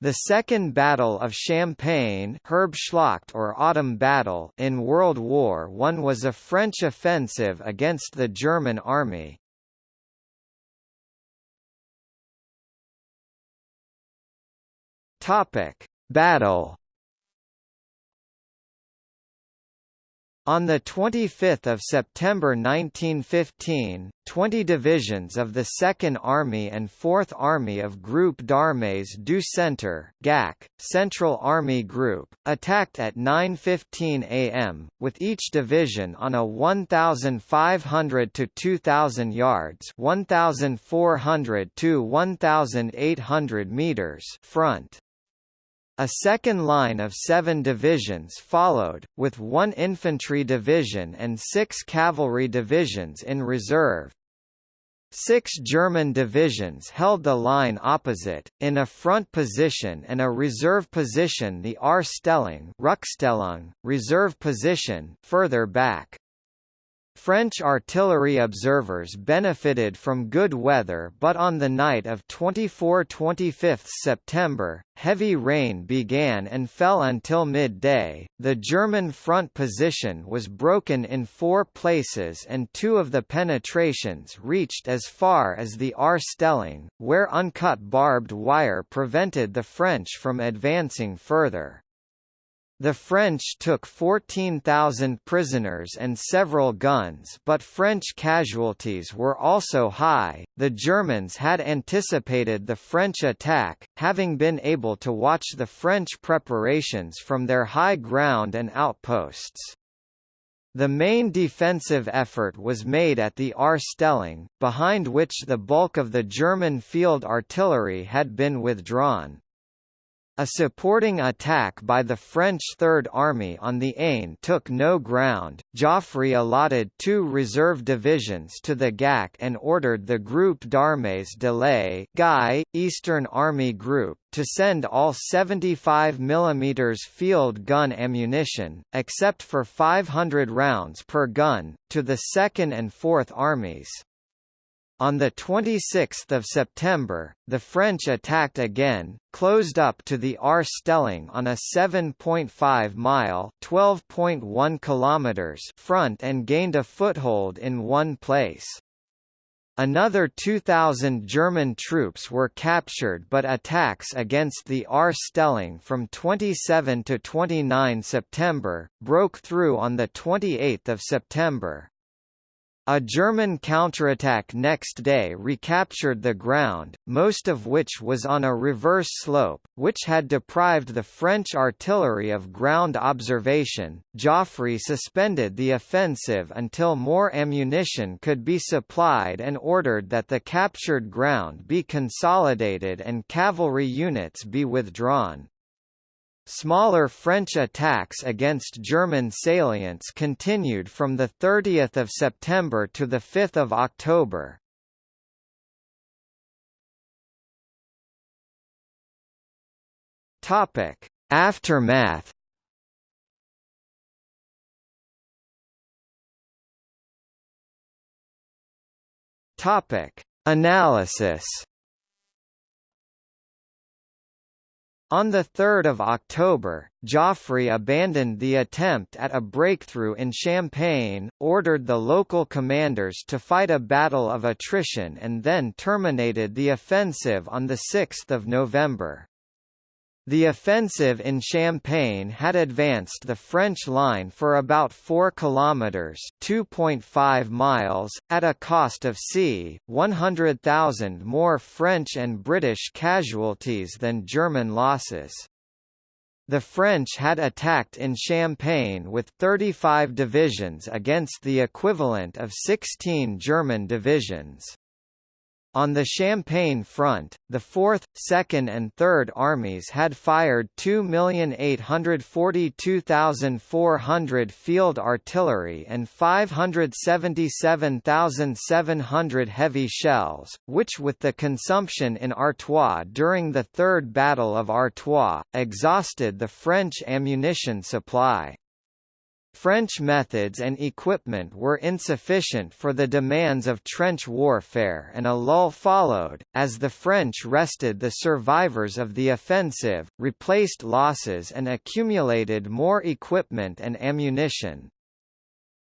The Second Battle of Champagne Herbstschlacht or Autumn Battle in World War I was a French offensive against the German army. Battle On 25 September 1915, 20 divisions of the 2nd Army and 4th Army of Group d'Armées du Centre GAC, Central Army Group, attacked at 9.15 am, with each division on a 1,500 to 2,000 yards 1,400 to 1,800 meters front. A second line of seven divisions followed, with one infantry division and six cavalry divisions in reserve. Six German divisions held the line opposite, in a front position and a reserve position the R-Stellung reserve position further back. French artillery observers benefited from good weather but on the night of 24–25 September, heavy rain began and fell until midday. The German front position was broken in four places and two of the penetrations reached as far as the R-Stellung, where uncut barbed wire prevented the French from advancing further. The French took 14,000 prisoners and several guns but French casualties were also high. The Germans had anticipated the French attack, having been able to watch the French preparations from their high ground and outposts. The main defensive effort was made at the R-Stellung, behind which the bulk of the German field artillery had been withdrawn. A supporting attack by the French Third Army on the Aisne took no ground. Joffre allotted two reserve divisions to the GAC and ordered the Groupe d'Armées de Guy, Eastern Army Group, to send all 75 mm field gun ammunition, except for 500 rounds per gun, to the 2nd and 4th Armies. On 26 September, the French attacked again, closed up to the R-Stellung on a 7.5-mile (12.1 kilometers) front and gained a foothold in one place. Another 2,000 German troops were captured but attacks against the R-Stellung from 27 to 29 September, broke through on 28 September. A German counterattack next day recaptured the ground, most of which was on a reverse slope, which had deprived the French artillery of ground observation. Joffre suspended the offensive until more ammunition could be supplied and ordered that the captured ground be consolidated and cavalry units be withdrawn. Smaller French attacks against German salients continued from 30 September to 5 October. Aftermath Analysis On 3 October, Joffre abandoned the attempt at a breakthrough in Champagne, ordered the local commanders to fight a battle of attrition and then terminated the offensive on 6 November. The offensive in Champagne had advanced the French line for about 4 kilometers (2.5 miles) at a cost of c. 100,000 more French and British casualties than German losses. The French had attacked in Champagne with 35 divisions against the equivalent of 16 German divisions. On the Champagne front, the 4th, 2nd and 3rd Armies had fired 2,842,400 field artillery and 577,700 heavy shells, which with the consumption in Artois during the Third Battle of Artois, exhausted the French ammunition supply. French methods and equipment were insufficient for the demands of trench warfare and a lull followed, as the French rested the survivors of the offensive, replaced losses and accumulated more equipment and ammunition.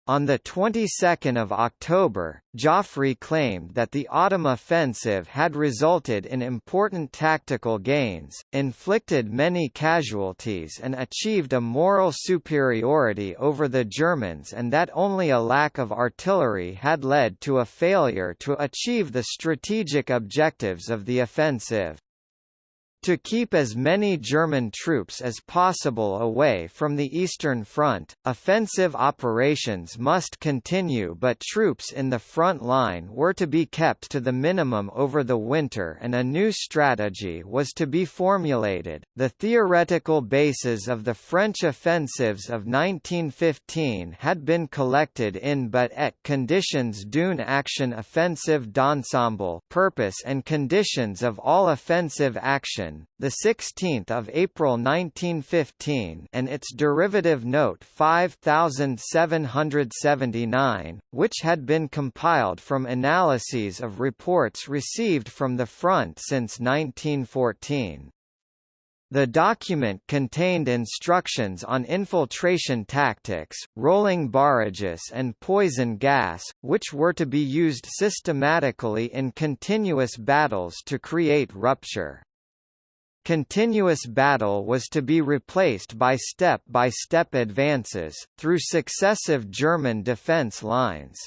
On the 22nd of October, Joffre claimed that the autumn offensive had resulted in important tactical gains, inflicted many casualties and achieved a moral superiority over the Germans and that only a lack of artillery had led to a failure to achieve the strategic objectives of the offensive. To keep as many German troops as possible away from the Eastern Front, offensive operations must continue but troops in the front line were to be kept to the minimum over the winter and a new strategy was to be formulated. The theoretical bases of the French offensives of 1915 had been collected in but et conditions d'une action offensive d'ensemble purpose and conditions of all offensive action the 16th of April 1915, and its derivative note 5779, which had been compiled from analyses of reports received from the front since 1914. The document contained instructions on infiltration tactics, rolling barrages and poison gas, which were to be used systematically in continuous battles to create rupture. Continuous battle was to be replaced by step-by-step -step advances, through successive German defense lines.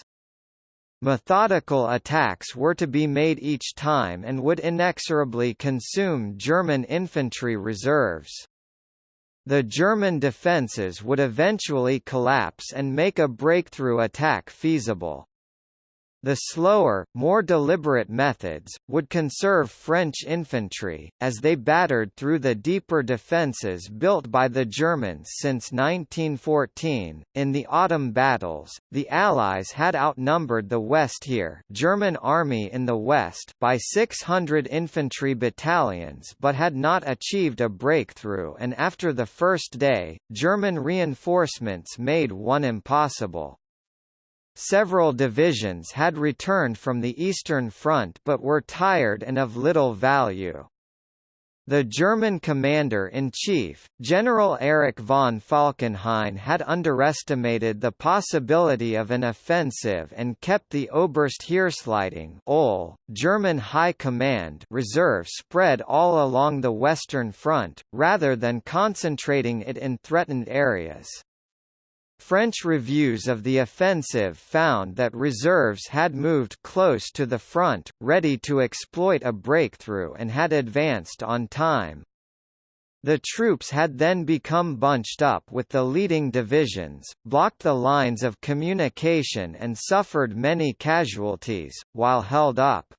Methodical attacks were to be made each time and would inexorably consume German infantry reserves. The German defences would eventually collapse and make a breakthrough attack feasible. The slower, more deliberate methods, would conserve French infantry, as they battered through the deeper defences built by the Germans since 1914. In the autumn battles, the Allies had outnumbered the Westheer German army in the west by 600 infantry battalions but had not achieved a breakthrough and after the first day, German reinforcements made one impossible. Several divisions had returned from the Eastern Front but were tired and of little value. The German commander-in-chief, General Erich von Falkenhayn had underestimated the possibility of an offensive and kept the Oberste Heeresleitung OL, German High Command reserve spread all along the Western Front, rather than concentrating it in threatened areas. French reviews of the offensive found that reserves had moved close to the front, ready to exploit a breakthrough and had advanced on time. The troops had then become bunched up with the leading divisions, blocked the lines of communication and suffered many casualties, while held up.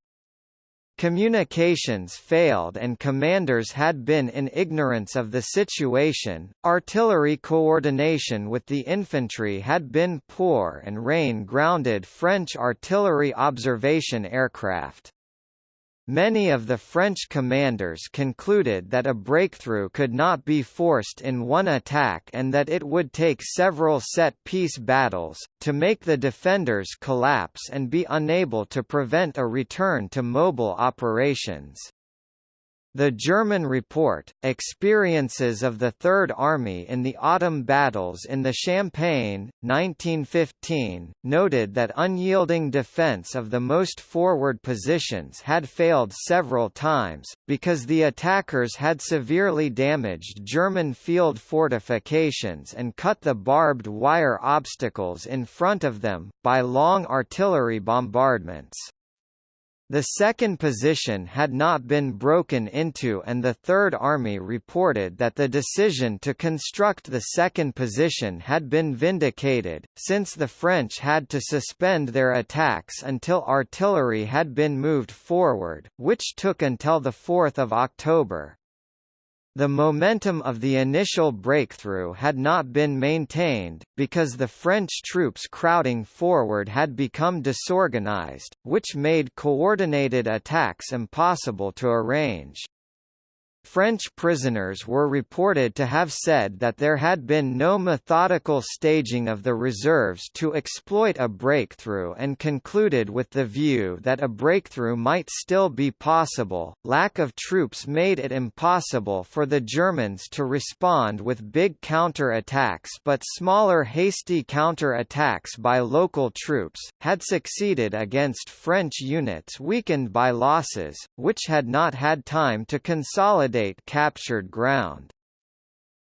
Communications failed and commanders had been in ignorance of the situation, artillery coordination with the infantry had been poor and rain grounded French artillery observation aircraft. Many of the French commanders concluded that a breakthrough could not be forced in one attack and that it would take several set-piece battles, to make the defenders collapse and be unable to prevent a return to mobile operations. The German report, Experiences of the Third Army in the Autumn Battles in the Champagne, 1915, noted that unyielding defense of the most forward positions had failed several times, because the attackers had severely damaged German field fortifications and cut the barbed wire obstacles in front of them, by long artillery bombardments. The second position had not been broken into and the Third Army reported that the decision to construct the second position had been vindicated, since the French had to suspend their attacks until artillery had been moved forward, which took until 4 October. The momentum of the initial breakthrough had not been maintained, because the French troops crowding forward had become disorganized, which made coordinated attacks impossible to arrange. French prisoners were reported to have said that there had been no methodical staging of the reserves to exploit a breakthrough and concluded with the view that a breakthrough might still be possible. Lack of troops made it impossible for the Germans to respond with big counter-attacks but smaller hasty counter-attacks by local troops, had succeeded against French units weakened by losses, which had not had time to consolidate captured ground.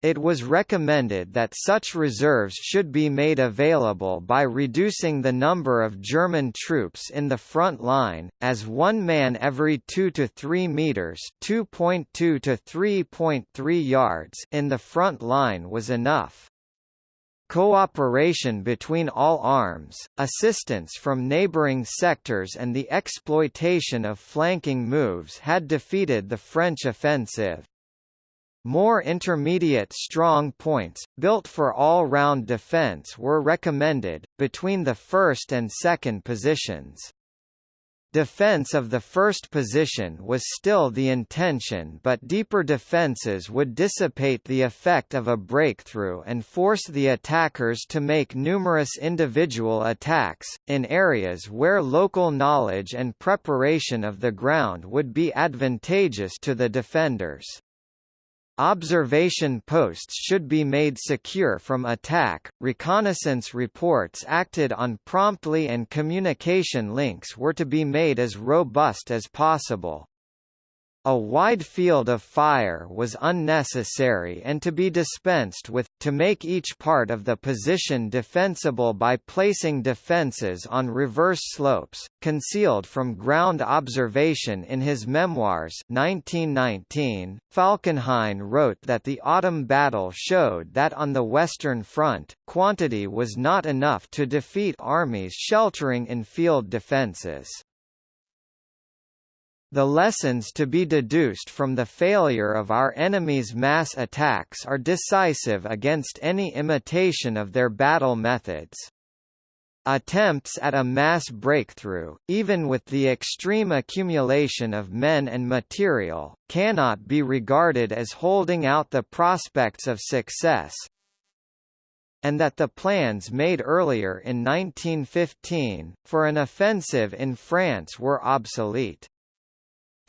It was recommended that such reserves should be made available by reducing the number of German troops in the front line, as one man every 2 to 3 meters (2.2 to 3.3 yards) in the front line was enough. Cooperation between all arms, assistance from neighboring sectors and the exploitation of flanking moves had defeated the French offensive. More intermediate strong points, built for all-round defense were recommended, between the first and second positions. Defense of the first position was still the intention but deeper defenses would dissipate the effect of a breakthrough and force the attackers to make numerous individual attacks, in areas where local knowledge and preparation of the ground would be advantageous to the defenders. Observation posts should be made secure from attack, reconnaissance reports acted on promptly and communication links were to be made as robust as possible. A wide field of fire was unnecessary and to be dispensed with, to make each part of the position defensible by placing defences on reverse slopes, concealed from ground observation in his memoirs 1919, Falkenhayn wrote that the autumn battle showed that on the Western Front, quantity was not enough to defeat armies sheltering in field defences. The lessons to be deduced from the failure of our enemy's mass attacks are decisive against any imitation of their battle methods. Attempts at a mass breakthrough, even with the extreme accumulation of men and material, cannot be regarded as holding out the prospects of success, and that the plans made earlier in 1915, for an offensive in France were obsolete.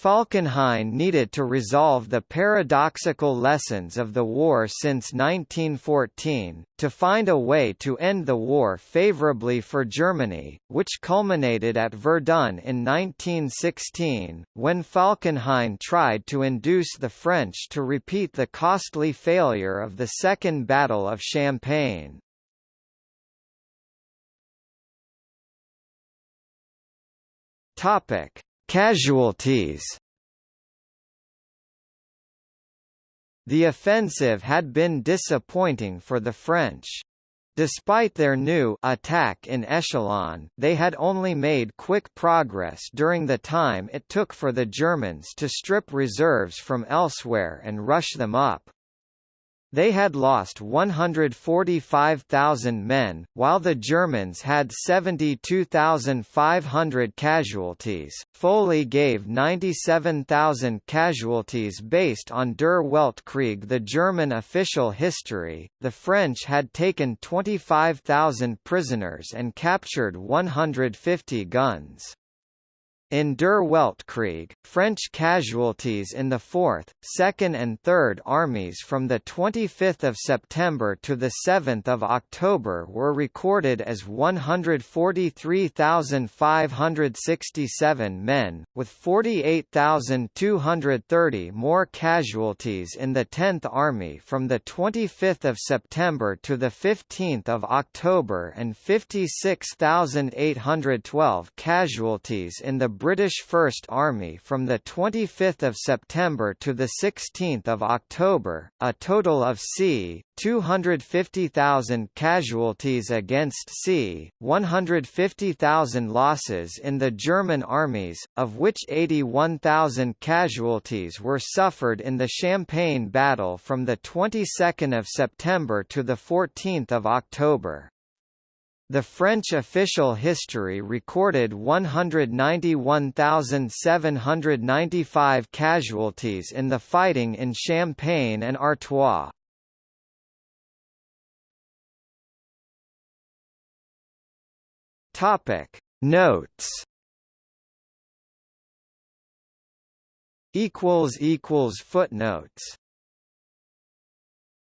Falkenhayn needed to resolve the paradoxical lessons of the war since 1914, to find a way to end the war favorably for Germany, which culminated at Verdun in 1916, when Falkenhayn tried to induce the French to repeat the costly failure of the Second Battle of Champagne. Topic Casualties The offensive had been disappointing for the French. Despite their new attack in echelon, they had only made quick progress during the time it took for the Germans to strip reserves from elsewhere and rush them up. They had lost 145,000 men, while the Germans had 72,500 casualties. Foley gave 97,000 casualties based on Der Weltkrieg, the German official history. The French had taken 25,000 prisoners and captured 150 guns. In Der Weltkrieg, French casualties in the 4th, 2nd and 3rd Armies from 25 September to 7 October were recorded as 143,567 men, with 48,230 more casualties in the 10th Army from 25 September to 15 October and 56,812 casualties in the British First Army from 25 September to 16 October, a total of c. 250,000 casualties against c. 150,000 losses in the German armies, of which 81,000 casualties were suffered in the Champagne battle from the 22nd of September to the 14th of October. The French official history recorded 191,795 casualties in the fighting in Champagne and Artois. Topic Notes equals equals footnotes